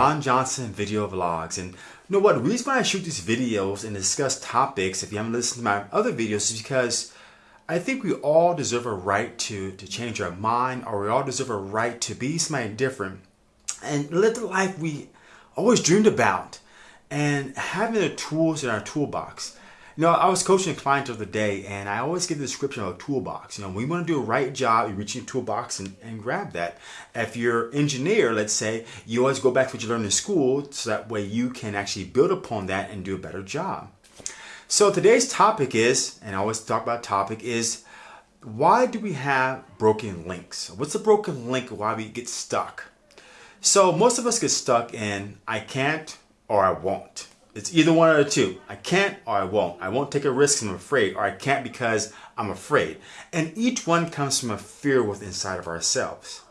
Ron Johnson Video Vlogs. And you know what? The reason why I shoot these videos and discuss topics, if you haven't listened to my other videos, is because I think we all deserve a right to, to change our mind or we all deserve a right to be somebody different and live the life we always dreamed about and having the tools in our toolbox. You know, I was coaching a client the other day, and I always give the description of a toolbox. You know, we want to do a right job, you reach your toolbox and, and grab that. If you're an engineer, let's say, you always go back to what you learned in school, so that way you can actually build upon that and do a better job. So today's topic is, and I always talk about topic, is why do we have broken links? What's a broken link? Why we get stuck? So most of us get stuck in I can't or I won't. It's either one or the two. I can't or I won't. I won't take a risk I'm afraid, or I can't because I'm afraid. And each one comes from a fear within inside of ourselves.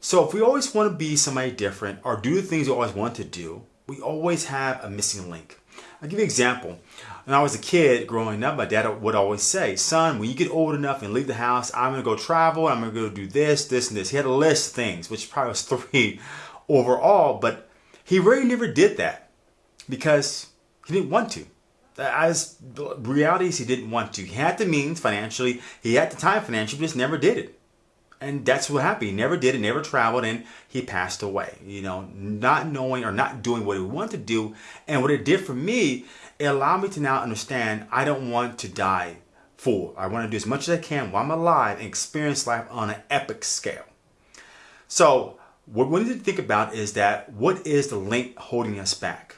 So if we always want to be somebody different or do the things we always want to do, we always have a missing link. I'll give you an example. When I was a kid growing up, my dad would always say, son, when you get old enough and leave the house, I'm to go travel, I'm to go do this, this, and this. He had a list of things, which probably was three overall, but he really never did that because he didn't want to. As reality is, he didn't want to. He had the means financially, he had the time financially, but just never did it. And that's what happened. He never did it, never traveled, and he passed away. You know, not knowing or not doing what he wanted to do. And what it did for me, it allowed me to now understand I don't want to die full. I want to do as much as I can while I'm alive and experience life on an epic scale. So, what we need to think about is that what is the link holding us back?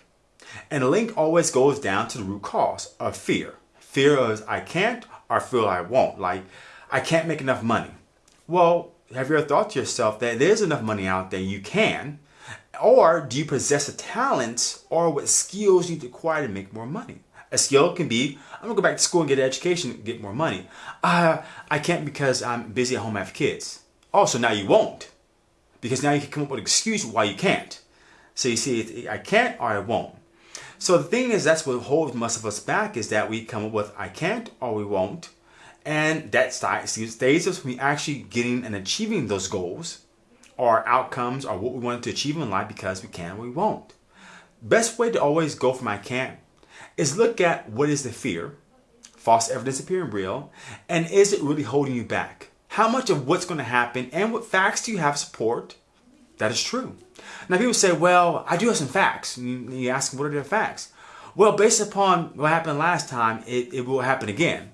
And the link always goes down to the root cause of fear. Fear of I can't or fear I won't. Like, I can't make enough money. Well, have you ever thought to yourself that there's enough money out there you can? Or do you possess a talent or what skills you need to acquire to make more money? A skill can be, I'm gonna go back to school and get an education get more money. Uh, I can't because I'm busy at home, I have kids. Also, now you won't. Because now you can come up with an excuse why you can't. So you see, I can't or I won't. So the thing is, that's what holds most of us back is that we come up with I can't or we won't. And that stays us from actually getting and achieving those goals or outcomes or what we wanted to achieve in life because we can or we won't. Best way to always go from I can't is look at what is the fear, false evidence appearing real, and is it really holding you back? How much of what's going to happen and what facts do you have support that is true? Now people say, well, I do have some facts. And you ask what are the facts? Well, based upon what happened last time, it, it will happen again.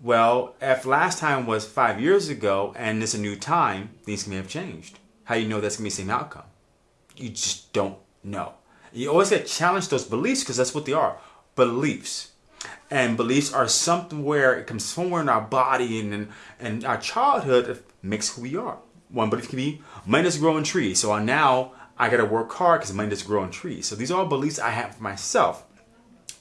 Well, if last time was five years ago and it's a new time, things may have changed. How you know that's going to be the same outcome? You just don't know. You always got to challenge those beliefs because that's what they are. Beliefs. And beliefs are something where it comes somewhere in our body and, and, and our childhood makes who we are. One belief can be money doesn't grow on trees. So uh, now I got to work hard because money doesn't grow on trees. So these are all beliefs I have for myself.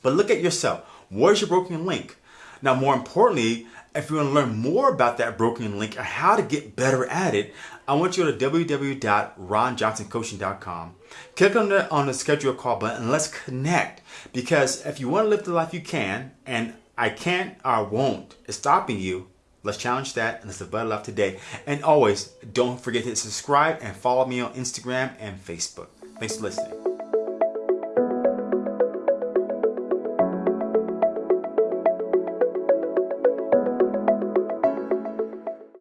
But look at yourself. Where's your broken link? Now, more importantly, if you want to learn more about that broken link and how to get better at it, I want you to go to www.ronjohnsoncoaching.com. Click on the on the schedule call button and let's connect. Because if you want to live the life you can, and I can't or won't is stopping you, let's challenge that and let's develop life today. And always don't forget to subscribe and follow me on Instagram and Facebook. Thanks for listening.